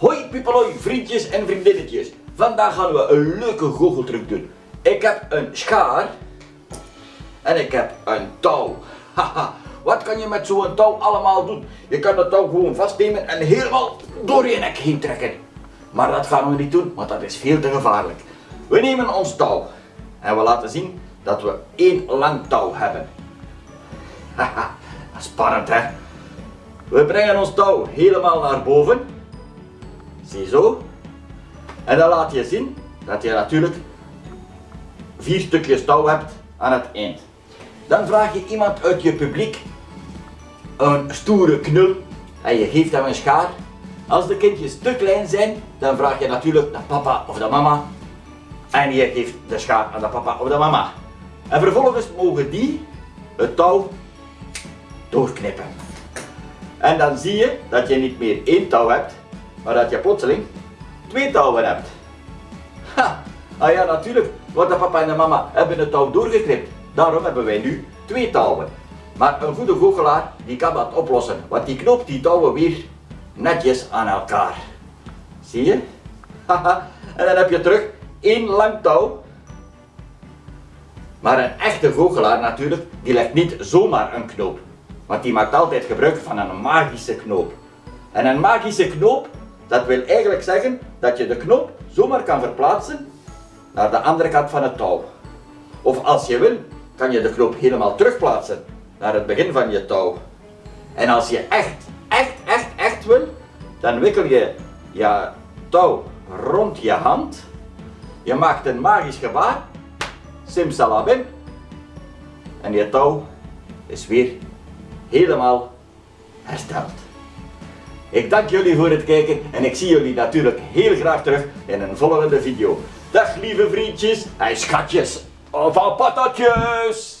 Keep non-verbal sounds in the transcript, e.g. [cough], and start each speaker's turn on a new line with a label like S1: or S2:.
S1: Hoi pipeloi, vriendjes en vriendinnetjes. Vandaag gaan we een leuke goocheltruc doen. Ik heb een schaar en ik heb een touw. [laughs] Haha, wat kan je met zo'n touw allemaal doen? Je kan de touw gewoon vastnemen en helemaal door je nek heen trekken. Maar dat gaan we niet doen, want dat is veel te gevaarlijk. We nemen ons touw en we laten zien dat we één lang touw hebben. [laughs] Haha, spannend hè? We brengen ons touw helemaal naar boven. Ziezo. En dan laat je zien dat je natuurlijk vier stukjes touw hebt aan het eind. Dan vraag je iemand uit je publiek een stoere knul en je geeft hem een schaar. Als de kindjes te klein zijn, dan vraag je natuurlijk de papa of de mama en je geeft de schaar aan de papa of de mama. En vervolgens mogen die het touw doorknippen. En dan zie je dat je niet meer één touw hebt, maar dat je plotseling twee touwen hebt. Ah ja, natuurlijk, want de papa en de mama hebben het touw doorgeknipt. Daarom hebben wij nu twee touwen. Maar een goede goochelaar die kan dat oplossen, want die knoopt die touwen weer netjes aan elkaar. Zie je? Haha, en dan heb je terug één lang touw. Maar een echte goochelaar natuurlijk, die legt niet zomaar een knoop. Want die maakt altijd gebruik van een magische knoop. En een magische knoop, dat wil eigenlijk zeggen dat je de knoop zomaar kan verplaatsen naar de andere kant van het touw. Of als je wil, kan je de knoop helemaal terugplaatsen naar het begin van je touw. En als je echt, echt, echt, echt wil, dan wikkel je je touw rond je hand. Je maakt een magisch gebaar. Simsalabim. En je touw is weer helemaal hersteld. Ik dank jullie voor het kijken en ik zie jullie natuurlijk heel graag terug in een volgende video. Dag lieve vriendjes en schatjes van patatjes!